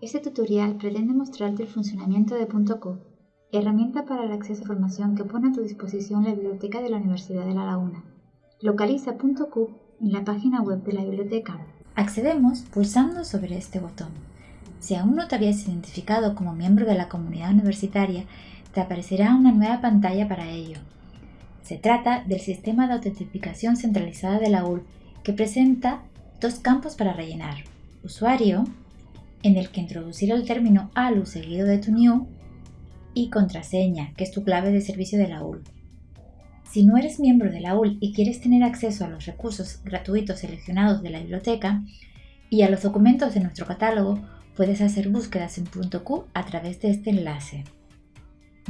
Este tutorial pretende mostrarte el funcionamiento de .q, herramienta para el acceso a información que pone a tu disposición la biblioteca de la Universidad de La Laguna. Localiza .q en la página web de la biblioteca. Accedemos pulsando sobre este botón. Si aún no te habías identificado como miembro de la comunidad universitaria, te aparecerá una nueva pantalla para ello. Se trata del sistema de autentificación centralizada de la UL que presenta dos campos para rellenar, usuario en el que introducir el término ALU seguido de tu new y contraseña, que es tu clave de servicio de la UL. Si no eres miembro de la UL y quieres tener acceso a los recursos gratuitos seleccionados de la biblioteca y a los documentos de nuestro catálogo, puedes hacer búsquedas en .q a través de este enlace.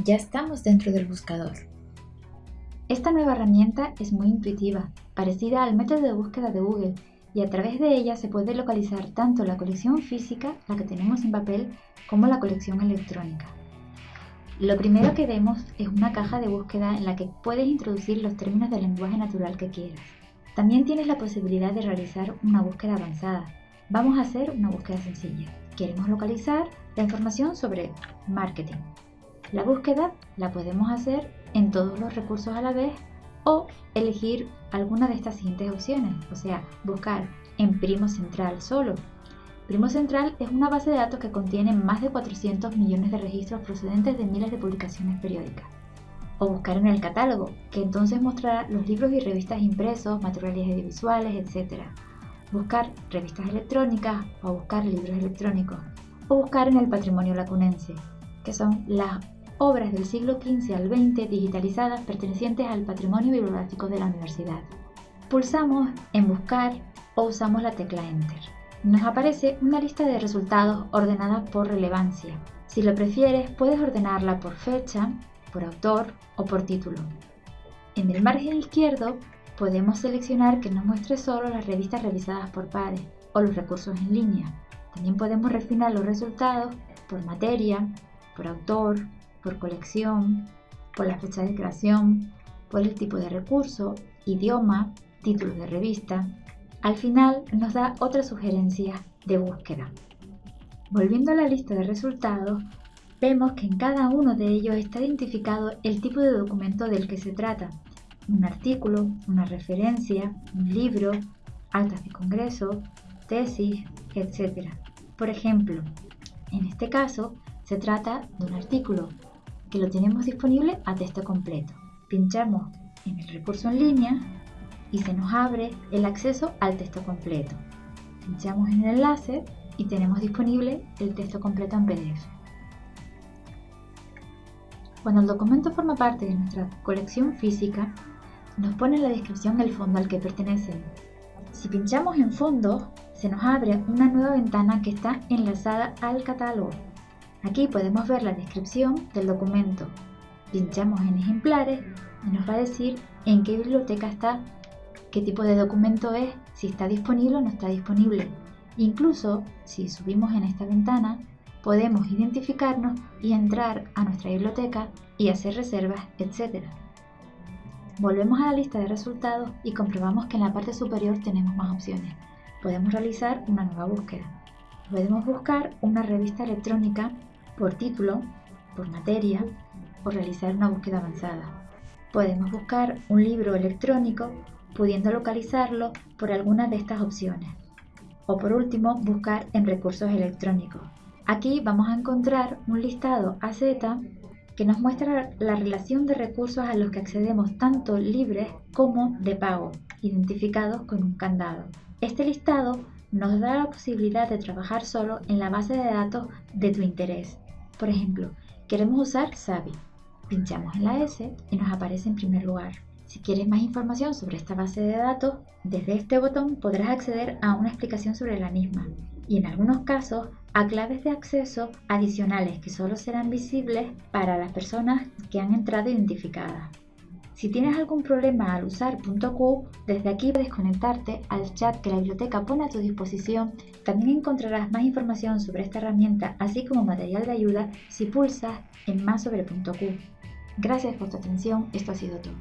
Ya estamos dentro del buscador. Esta nueva herramienta es muy intuitiva, parecida al método de búsqueda de Google y a través de ella se puede localizar tanto la colección física, la que tenemos en papel, como la colección electrónica. Lo primero que vemos es una caja de búsqueda en la que puedes introducir los términos del lenguaje natural que quieras. También tienes la posibilidad de realizar una búsqueda avanzada. Vamos a hacer una búsqueda sencilla. Queremos localizar la información sobre marketing. La búsqueda la podemos hacer en todos los recursos a la vez o elegir alguna de estas siguientes opciones, o sea, buscar en Primo Central solo. Primo Central es una base de datos que contiene más de 400 millones de registros procedentes de miles de publicaciones periódicas. O buscar en el catálogo, que entonces mostrará los libros y revistas impresos, materiales audiovisuales, etc. Buscar revistas electrónicas o buscar libros electrónicos. O buscar en el patrimonio lacunense, que son las obras del siglo XV al XX digitalizadas pertenecientes al patrimonio bibliográfico de la universidad. Pulsamos en Buscar o usamos la tecla Enter. Nos aparece una lista de resultados ordenada por relevancia. Si lo prefieres, puedes ordenarla por fecha, por autor o por título. En el margen izquierdo podemos seleccionar que nos muestre solo las revistas revisadas por pares o los recursos en línea. También podemos refinar los resultados por materia, por autor, por colección, por la fecha de creación, por el tipo de recurso, idioma, título de revista. Al final nos da otra sugerencia de búsqueda. Volviendo a la lista de resultados, vemos que en cada uno de ellos está identificado el tipo de documento del que se trata. Un artículo, una referencia, un libro, actas de congreso, tesis, etc. Por ejemplo, en este caso se trata de un artículo que lo tenemos disponible a texto completo. Pinchamos en el recurso en línea y se nos abre el acceso al texto completo. Pinchamos en el enlace y tenemos disponible el texto completo en PDF. Cuando el documento forma parte de nuestra colección física, nos pone en la descripción el fondo al que pertenece. Si pinchamos en fondo, se nos abre una nueva ventana que está enlazada al catálogo. Aquí podemos ver la descripción del documento. Pinchamos en ejemplares y nos va a decir en qué biblioteca está, qué tipo de documento es, si está disponible o no está disponible. Incluso si subimos en esta ventana, podemos identificarnos y entrar a nuestra biblioteca y hacer reservas, etc. Volvemos a la lista de resultados y comprobamos que en la parte superior tenemos más opciones. Podemos realizar una nueva búsqueda. Podemos buscar una revista electrónica por título, por materia o realizar una búsqueda avanzada. Podemos buscar un libro electrónico pudiendo localizarlo por alguna de estas opciones. O por último, buscar en recursos electrónicos. Aquí vamos a encontrar un listado AZ que nos muestra la relación de recursos a los que accedemos tanto libres como de pago, identificados con un candado. Este listado nos da la posibilidad de trabajar solo en la base de datos de tu interés. Por ejemplo, queremos usar Savi. Pinchamos en la S y nos aparece en primer lugar. Si quieres más información sobre esta base de datos, desde este botón podrás acceder a una explicación sobre la misma y en algunos casos a claves de acceso adicionales que solo serán visibles para las personas que han entrado identificadas. Si tienes algún problema al usar .q, desde aquí puedes conectarte al chat que la biblioteca pone a tu disposición. También encontrarás más información sobre esta herramienta, así como material de ayuda si pulsas en más sobre .q. Gracias por tu atención, esto ha sido todo.